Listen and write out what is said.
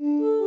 Mm.